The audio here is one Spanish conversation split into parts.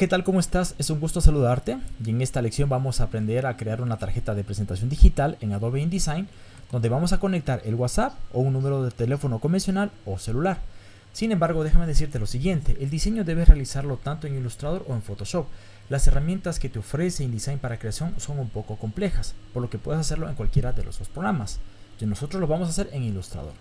¿qué tal? ¿Cómo estás? Es un gusto saludarte y en esta lección vamos a aprender a crear una tarjeta de presentación digital en Adobe InDesign donde vamos a conectar el WhatsApp o un número de teléfono convencional o celular. Sin embargo, déjame decirte lo siguiente, el diseño debes realizarlo tanto en Illustrator o en Photoshop. Las herramientas que te ofrece InDesign para creación son un poco complejas, por lo que puedes hacerlo en cualquiera de los dos programas. Y nosotros lo vamos a hacer en Illustrator.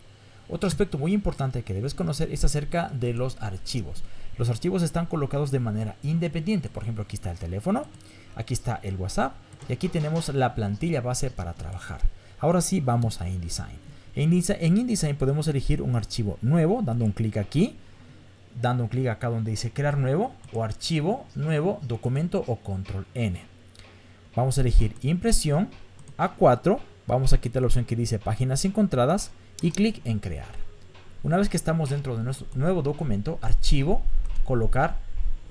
Otro aspecto muy importante que debes conocer es acerca de los archivos. Los archivos están colocados de manera independiente. Por ejemplo, aquí está el teléfono, aquí está el WhatsApp y aquí tenemos la plantilla base para trabajar. Ahora sí, vamos a InDesign. En InDesign podemos elegir un archivo nuevo dando un clic aquí, dando un clic acá donde dice crear nuevo o archivo, nuevo, documento o control N. Vamos a elegir impresión A4, vamos a quitar la opción que dice páginas encontradas y clic en crear. Una vez que estamos dentro de nuestro nuevo documento, archivo, colocar.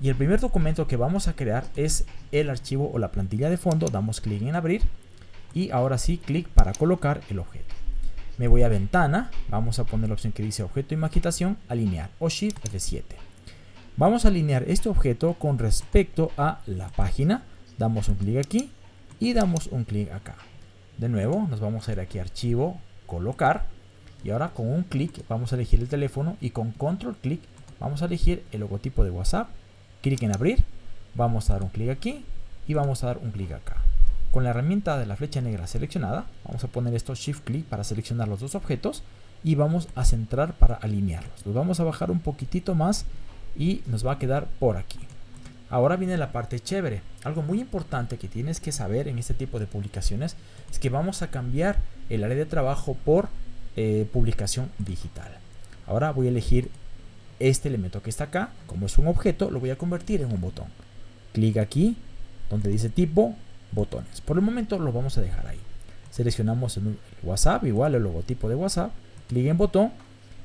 Y el primer documento que vamos a crear es el archivo o la plantilla de fondo, damos clic en abrir. Y ahora sí clic para colocar el objeto. Me voy a ventana, vamos a poner la opción que dice objeto y maquetación, alinear. O shift F7. Vamos a alinear este objeto con respecto a la página, damos un clic aquí y damos un clic acá. De nuevo nos vamos a ir aquí archivo, colocar. Y ahora con un clic vamos a elegir el teléfono y con control clic vamos a elegir el logotipo de WhatsApp. Clic en abrir, vamos a dar un clic aquí y vamos a dar un clic acá. Con la herramienta de la flecha negra seleccionada, vamos a poner esto Shift Click para seleccionar los dos objetos y vamos a centrar para alinearlos. Los vamos a bajar un poquitito más y nos va a quedar por aquí. Ahora viene la parte chévere. Algo muy importante que tienes que saber en este tipo de publicaciones es que vamos a cambiar el área de trabajo por eh, publicación digital. Ahora voy a elegir este elemento que está acá, como es un objeto, lo voy a convertir en un botón. Clic aquí, donde dice tipo, botones. Por el momento lo vamos a dejar ahí. Seleccionamos el WhatsApp, igual el logotipo de WhatsApp, clic en botón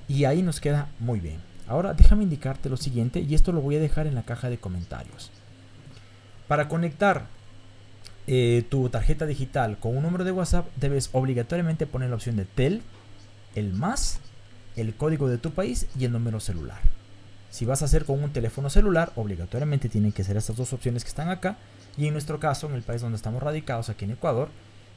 y ahí nos queda muy bien. Ahora déjame indicarte lo siguiente y esto lo voy a dejar en la caja de comentarios. Para conectar eh, tu tarjeta digital con un número de WhatsApp debes obligatoriamente poner la opción de TEL, el más, el código de tu país y el número celular. Si vas a hacer con un teléfono celular, obligatoriamente tienen que ser estas dos opciones que están acá. Y en nuestro caso, en el país donde estamos radicados, aquí en Ecuador,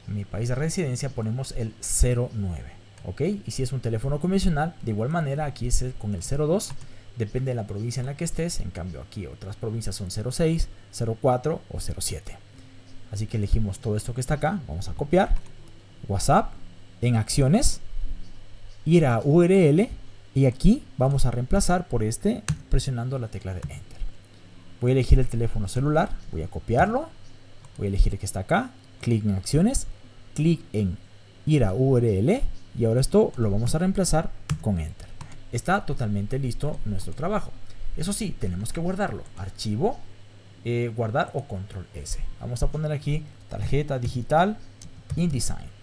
en mi país de residencia, ponemos el 09. ¿Ok? Y si es un teléfono convencional, de igual manera, aquí es con el 02. Depende de la provincia en la que estés. En cambio, aquí otras provincias son 06, 04 o 07. Así que elegimos todo esto que está acá. Vamos a copiar. WhatsApp. En acciones. Ir a URL y aquí vamos a reemplazar por este presionando la tecla de Enter. Voy a elegir el teléfono celular, voy a copiarlo, voy a elegir el que está acá, clic en acciones, clic en ir a URL y ahora esto lo vamos a reemplazar con Enter. Está totalmente listo nuestro trabajo. Eso sí, tenemos que guardarlo. Archivo, eh, guardar o control S. Vamos a poner aquí tarjeta digital InDesign.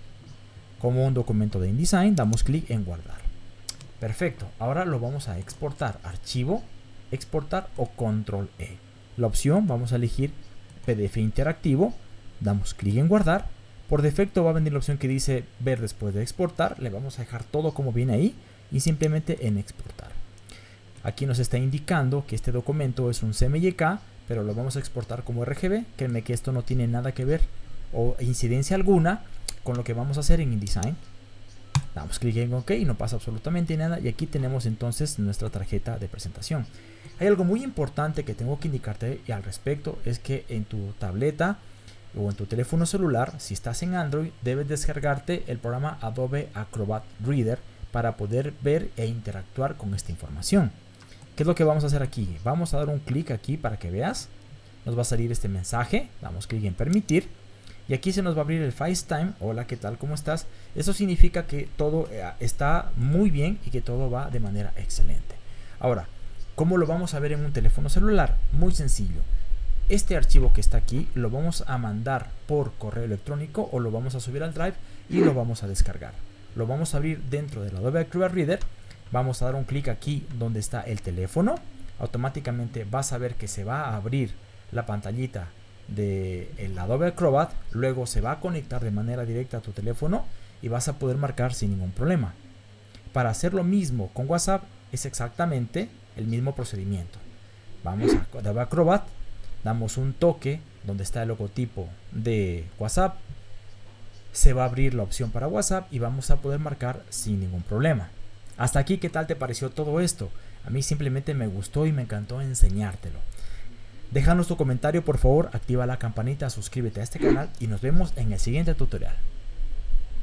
Como un documento de InDesign, damos clic en guardar. Perfecto, ahora lo vamos a exportar. Archivo, exportar o control E. La opción vamos a elegir PDF interactivo, damos clic en guardar. Por defecto va a venir la opción que dice ver después de exportar. Le vamos a dejar todo como viene ahí y simplemente en exportar. Aquí nos está indicando que este documento es un CMYK, pero lo vamos a exportar como RGB. Créeme que esto no tiene nada que ver o incidencia alguna con lo que vamos a hacer en InDesign. Damos clic en OK y no pasa absolutamente nada. Y aquí tenemos entonces nuestra tarjeta de presentación. Hay algo muy importante que tengo que indicarte al respecto. Es que en tu tableta o en tu teléfono celular, si estás en Android, debes descargarte el programa Adobe Acrobat Reader para poder ver e interactuar con esta información. ¿Qué es lo que vamos a hacer aquí? Vamos a dar un clic aquí para que veas. Nos va a salir este mensaje. Damos clic en permitir y aquí se nos va a abrir el FaceTime. Hola, ¿qué tal? ¿Cómo estás? Eso significa que todo eh, está muy bien y que todo va de manera excelente. Ahora, ¿cómo lo vamos a ver en un teléfono celular? Muy sencillo. Este archivo que está aquí lo vamos a mandar por correo electrónico o lo vamos a subir al Drive y lo vamos a descargar. Lo vamos a abrir dentro del Adobe Acrobat Reader. Vamos a dar un clic aquí donde está el teléfono. Automáticamente vas a ver que se va a abrir la pantallita de el Adobe Acrobat, luego se va a conectar de manera directa a tu teléfono y vas a poder marcar sin ningún problema. Para hacer lo mismo con WhatsApp es exactamente el mismo procedimiento. Vamos a Adobe Acrobat, damos un toque donde está el logotipo de WhatsApp, se va a abrir la opción para WhatsApp y vamos a poder marcar sin ningún problema. Hasta aquí, ¿qué tal te pareció todo esto? A mí simplemente me gustó y me encantó enseñártelo. Déjanos tu comentario por favor, activa la campanita, suscríbete a este canal y nos vemos en el siguiente tutorial.